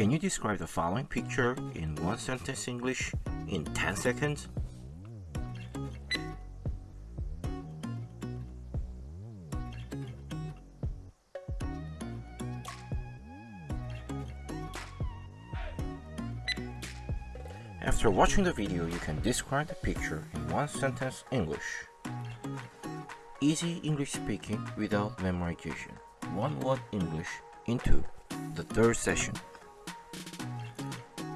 Can you describe the following picture in one sentence English in 10 seconds? After watching the video, you can describe the picture in one sentence English. Easy English speaking without memorization. One word English into the third session.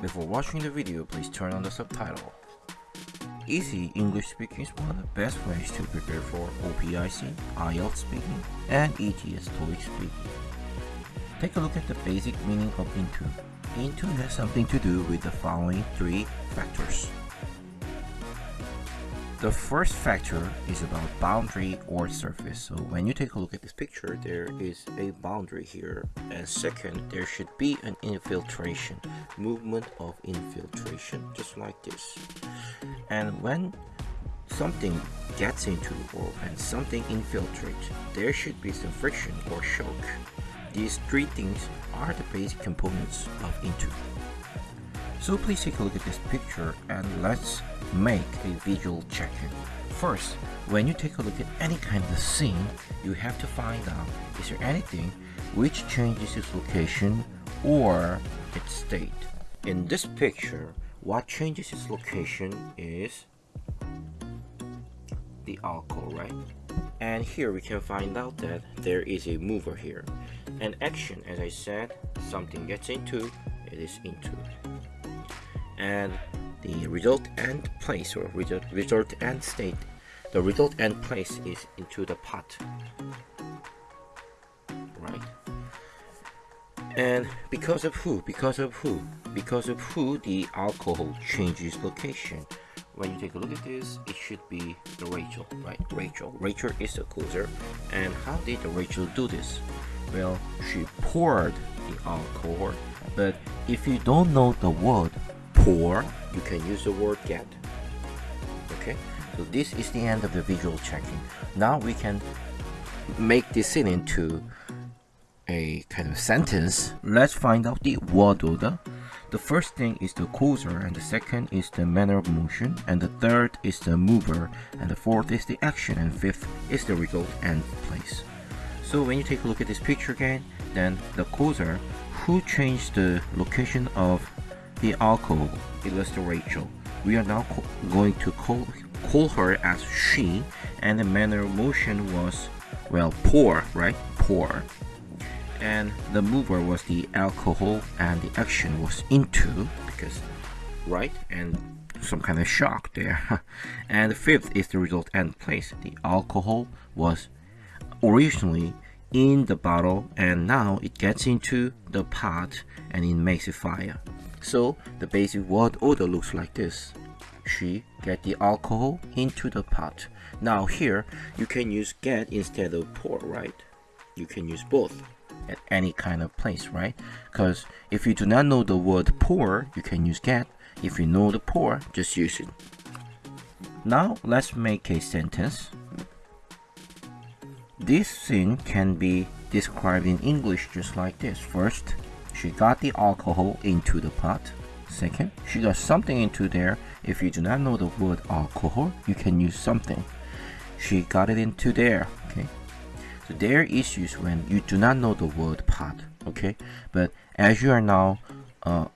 Before watching the video, please turn on the subtitle. Easy English speaking is one of the best ways to prepare for OPIC, IELTS speaking, and ETS TOEIC speaking. Take a look at the basic meaning of into. Into has something to do with the following three factors. The first factor is about boundary or surface. So when you take a look at this picture, there is a boundary here. And second, there should be an infiltration, movement of infiltration, just like this. And when something gets into or when something infiltrates, there should be some friction or shock. These three things are the basic components of into. So please take a look at this picture and let's make a visual check-in. First, when you take a look at any kind of scene, you have to find out is there anything which changes its location or its state. In this picture, what changes its location is the alcohol, right? And here we can find out that there is a mover here. An action, as I said, something gets into, it is into and the result and place or result, result and state. The result and place is into the pot. Right. And because of who? Because of who? Because of who the alcohol changes location. When you take a look at this it should be the Rachel right? Rachel. Rachel is the causer. And how did the Rachel do this? Well she poured the alcohol. But if you don't know the word pour, you can use the word get. Okay, so this is the end of the visual checking. Now we can make this into a kind of sentence. Let's find out the word order. The first thing is the causer, and the second is the manner of motion, and the third is the mover, and the fourth is the action, and fifth is the result and place. So when you take a look at this picture again, then the causer, who changed the location of the alcohol illustrates Rachel. We are now going to call, call her as she, and the manner of motion was, well, pour, right? Pour. And the mover was the alcohol, and the action was into, because, right? And some kind of shock there. and the fifth is the result and place. The alcohol was originally in the bottle and now it gets into the pot and it makes a fire. So the basic word order looks like this. She get the alcohol into the pot. Now here you can use get instead of pour, right? You can use both at any kind of place, right? Because if you do not know the word pour, you can use get. If you know the pour, just use it. Now let's make a sentence. This scene can be described in English just like this. First, she got the alcohol into the pot. Second, she got something into there. If you do not know the word alcohol, you can use something. She got it into there. Okay. So there are issues when you do not know the word pot. Okay. But as you are now uh,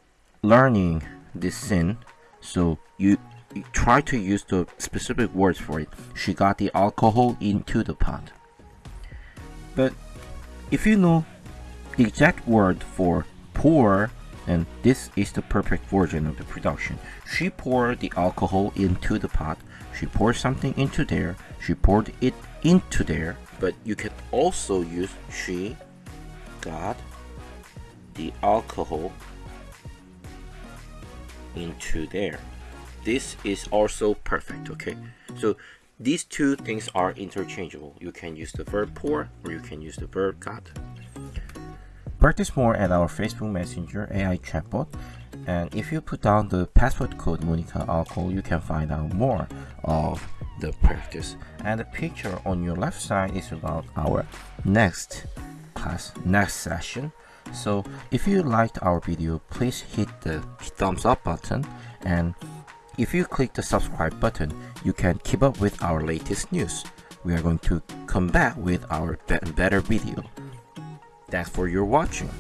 learning this sin, so you, you try to use the specific words for it. She got the alcohol into the pot. But if you know the exact word for pour and this is the perfect version of the production. She poured the alcohol into the pot. She poured something into there. She poured it into there. But you can also use she got the alcohol into there. This is also perfect, okay? So these two things are interchangeable. You can use the verb pour or you can use the verb got. Practice more at our Facebook Messenger AI chatbot. And if you put down the password code Monica Alcohol, you can find out more of the practice. And the picture on your left side is about our next class, next session. So if you liked our video, please hit the thumbs up button and if you click the subscribe button, you can keep up with our latest news. We are going to come back with our better video. Thanks for your watching.